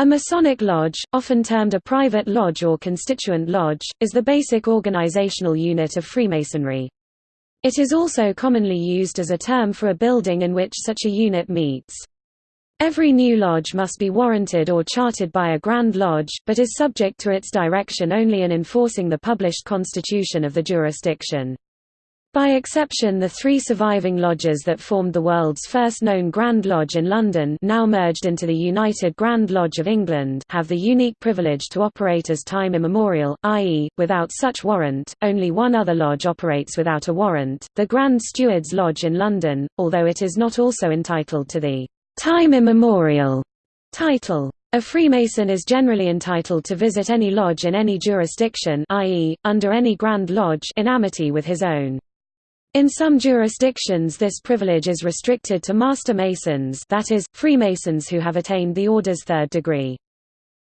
A Masonic lodge, often termed a private lodge or constituent lodge, is the basic organizational unit of Freemasonry. It is also commonly used as a term for a building in which such a unit meets. Every new lodge must be warranted or chartered by a Grand Lodge, but is subject to its direction only in enforcing the published constitution of the jurisdiction. By exception the three surviving lodges that formed the world's first known Grand Lodge in London now merged into the United Grand Lodge of England have the unique privilege to operate as time immemorial, i.e., without such warrant, only one other lodge operates without a warrant, the Grand Stewards Lodge in London, although it is not also entitled to the time immemorial title. A Freemason is generally entitled to visit any lodge in any jurisdiction i.e., under any Grand Lodge in amity with his own. In some jurisdictions this privilege is restricted to Master Masons that is, Freemasons who have attained the order's third degree.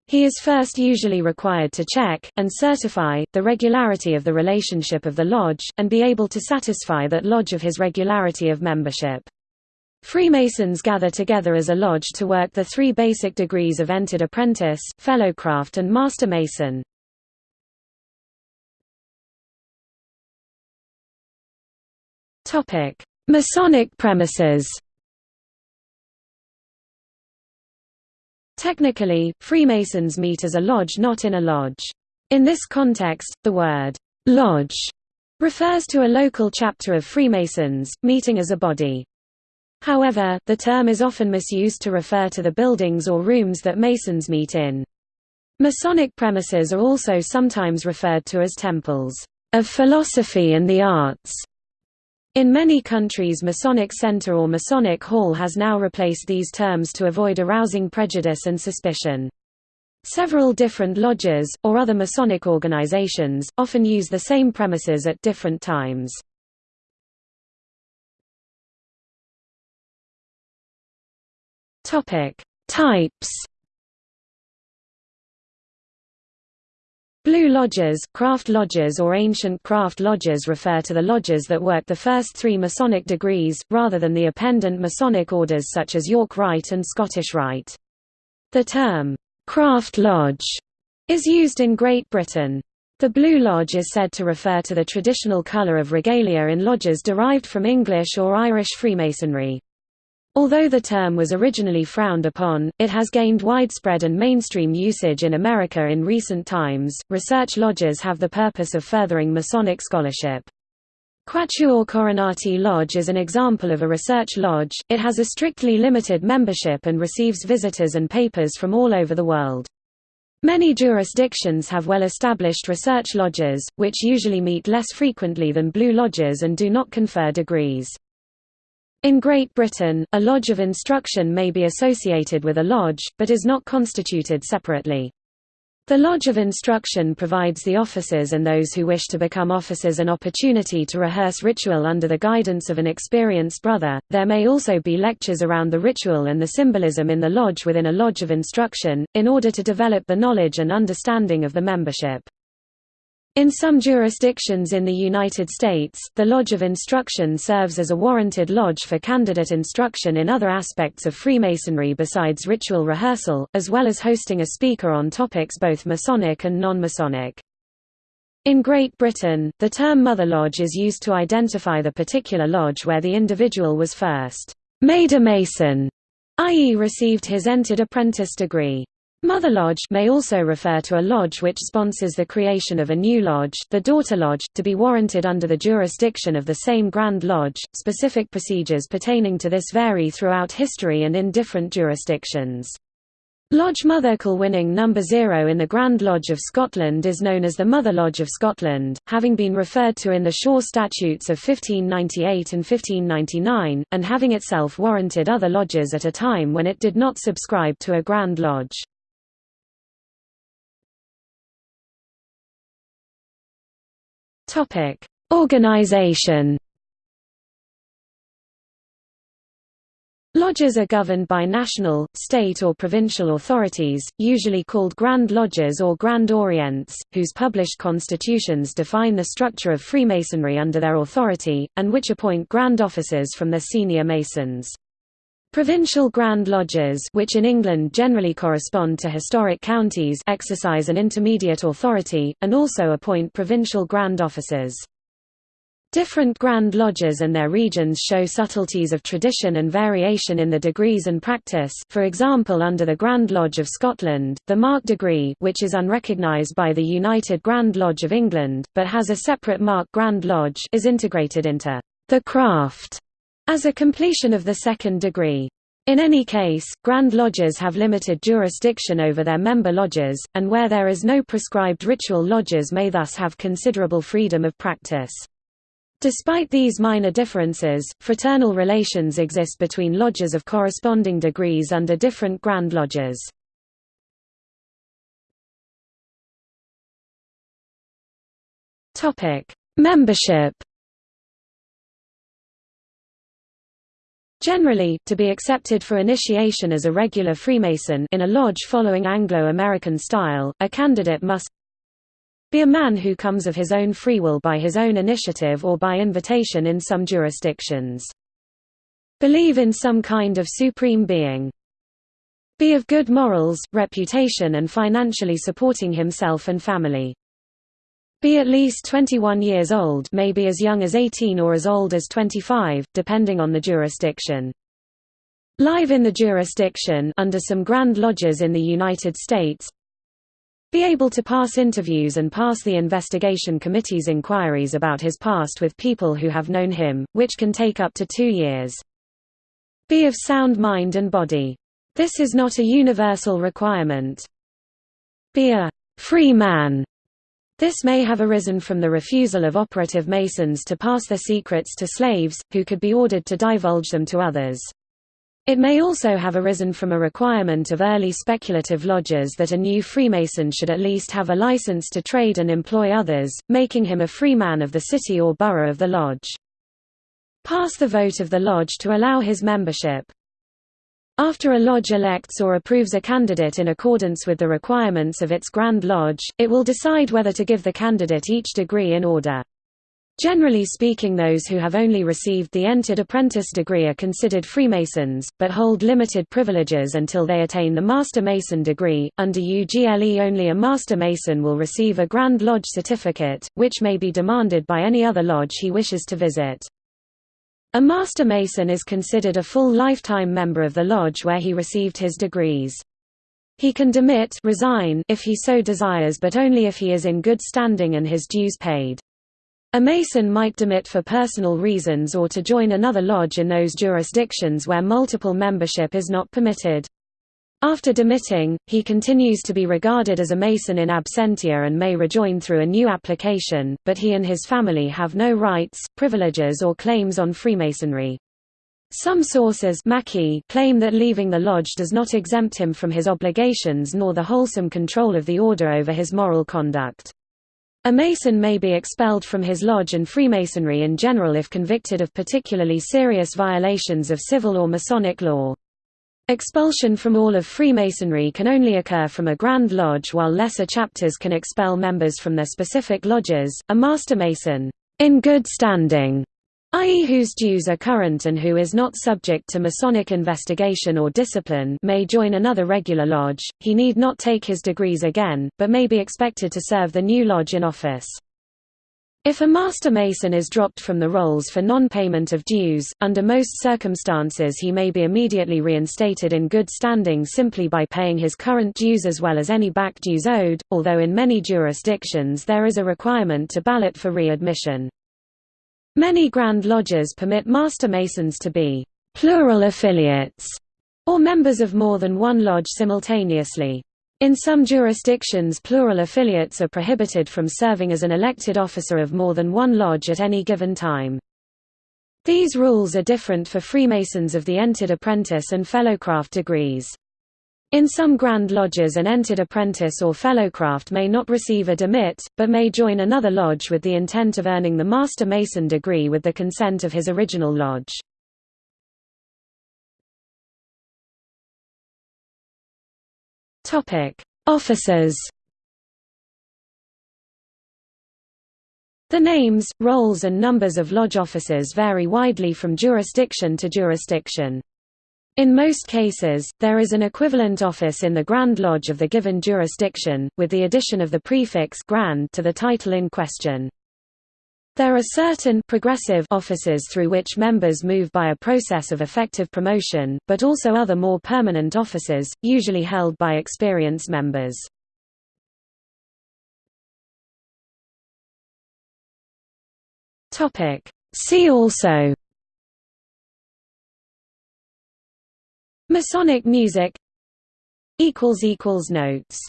He is first usually required to check, and certify, the regularity of the relationship of the lodge, and be able to satisfy that lodge of his regularity of membership. Freemasons gather together as a lodge to work the three basic degrees of entered apprentice, fellowcraft and master mason. Topic: Masonic premises. Technically, Freemasons meet as a lodge not in a lodge. In this context, the word «lodge» refers to a local chapter of Freemasons, meeting as a body. However, the term is often misused to refer to the buildings or rooms that Masons meet in. Masonic premises are also sometimes referred to as temples of philosophy and the arts. In many countries Masonic Center or Masonic Hall has now replaced these terms to avoid arousing prejudice and suspicion. Several different lodges, or other Masonic organizations, often use the same premises at different times. Types Blue lodges, craft lodges or ancient craft lodges refer to the lodges that work the first three Masonic degrees, rather than the appendant Masonic orders such as York Rite and Scottish Rite. The term, craft lodge, is used in Great Britain. The Blue Lodge is said to refer to the traditional colour of regalia in lodges derived from English or Irish Freemasonry. Although the term was originally frowned upon, it has gained widespread and mainstream usage in America in recent times. Research lodges have the purpose of furthering Masonic scholarship. Quatuor Coronati Lodge is an example of a research lodge, it has a strictly limited membership and receives visitors and papers from all over the world. Many jurisdictions have well-established research lodges, which usually meet less frequently than blue lodges and do not confer degrees. In Great Britain, a lodge of instruction may be associated with a lodge, but is not constituted separately. The Lodge of Instruction provides the officers and those who wish to become officers an opportunity to rehearse ritual under the guidance of an experienced brother. There may also be lectures around the ritual and the symbolism in the lodge within a Lodge of Instruction, in order to develop the knowledge and understanding of the membership. In some jurisdictions in the United States, the Lodge of Instruction serves as a warranted lodge for candidate instruction in other aspects of Freemasonry besides ritual rehearsal, as well as hosting a speaker on topics both Masonic and non-Masonic. In Great Britain, the term Mother Lodge is used to identify the particular lodge where the individual was first made a Mason, i.e. received his entered apprentice degree. Mother Lodge may also refer to a lodge which sponsors the creation of a new lodge, the daughter lodge, to be warranted under the jurisdiction of the same Grand Lodge. Specific procedures pertaining to this vary throughout history and in different jurisdictions. Lodge Mother Kilwinning No. 0 in the Grand Lodge of Scotland is known as the Mother Lodge of Scotland, having been referred to in the Shaw Statutes of 1598 and 1599, and having itself warranted other lodges at a time when it did not subscribe to a Grand Lodge. Topic: Organization. Lodges are governed by national, state or provincial authorities, usually called Grand Lodges or Grand Orients, whose published constitutions define the structure of Freemasonry under their authority, and which appoint Grand Officers from their senior Masons. Provincial Grand Lodges which in England generally correspond to historic counties exercise an intermediate authority, and also appoint provincial Grand Officers. Different Grand Lodges and their regions show subtleties of tradition and variation in the degrees and practice for example under the Grand Lodge of Scotland, the Mark degree which is unrecognised by the United Grand Lodge of England, but has a separate Mark Grand Lodge is integrated into the craft as a completion of the second degree. In any case, Grand Lodges have limited jurisdiction over their member lodges, and where there is no prescribed ritual lodges may thus have considerable freedom of practice. Despite these minor differences, fraternal relations exist between lodges of corresponding degrees under different Grand Lodges. Membership Generally, to be accepted for initiation as a regular Freemason in a lodge following Anglo-American style, a candidate must be a man who comes of his own free will by his own initiative or by invitation in some jurisdictions. Believe in some kind of supreme being. Be of good morals, reputation and financially supporting himself and family. Be at least 21 years old may be as young as 18 or as old as 25, depending on the jurisdiction. Live in the jurisdiction under some Grand Lodges in the United States Be able to pass interviews and pass the investigation committee's inquiries about his past with people who have known him, which can take up to two years. Be of sound mind and body. This is not a universal requirement. Be a free man this may have arisen from the refusal of operative Masons to pass their secrets to slaves, who could be ordered to divulge them to others. It may also have arisen from a requirement of early speculative lodges that a new Freemason should at least have a license to trade and employ others, making him a freeman of the city or borough of the lodge. Pass the vote of the lodge to allow his membership. After a lodge elects or approves a candidate in accordance with the requirements of its Grand Lodge, it will decide whether to give the candidate each degree in order. Generally speaking those who have only received the entered apprentice degree are considered Freemasons, but hold limited privileges until they attain the Master Mason degree. Under UGLE only a Master Mason will receive a Grand Lodge certificate, which may be demanded by any other lodge he wishes to visit. A Master Mason is considered a full lifetime member of the lodge where he received his degrees. He can demit resign if he so desires but only if he is in good standing and his dues paid. A Mason might demit for personal reasons or to join another lodge in those jurisdictions where multiple membership is not permitted. After demitting, he continues to be regarded as a Mason in absentia and may rejoin through a new application, but he and his family have no rights, privileges or claims on Freemasonry. Some sources claim that leaving the lodge does not exempt him from his obligations nor the wholesome control of the order over his moral conduct. A Mason may be expelled from his lodge and Freemasonry in general if convicted of particularly serious violations of civil or Masonic law. Expulsion from all of Freemasonry can only occur from a Grand Lodge while lesser chapters can expel members from their specific lodges. A Master Mason, in good standing, i.e. whose dues are current and who is not subject to Masonic investigation or discipline may join another regular lodge, he need not take his degrees again, but may be expected to serve the new lodge in office. If a Master Mason is dropped from the rolls for non-payment of dues, under most circumstances he may be immediately reinstated in good standing simply by paying his current dues as well as any back dues owed, although in many jurisdictions there is a requirement to ballot for readmission. Many Grand Lodges permit Master Masons to be «plural affiliates» or members of more than one lodge simultaneously. In some jurisdictions plural affiliates are prohibited from serving as an elected officer of more than one lodge at any given time. These rules are different for Freemasons of the entered apprentice and fellowcraft degrees. In some Grand Lodges an entered apprentice or fellowcraft may not receive a demit, but may join another lodge with the intent of earning the Master Mason degree with the consent of his original lodge. Topic: Officers. The names, roles and numbers of lodge officers vary widely from jurisdiction to jurisdiction. In most cases, there is an equivalent office in the Grand Lodge of the given jurisdiction, with the addition of the prefix grand to the title in question. There are certain progressive offices through which members move by a process of effective promotion, but also other more permanent offices, usually held by experienced members. See also Masonic music Notes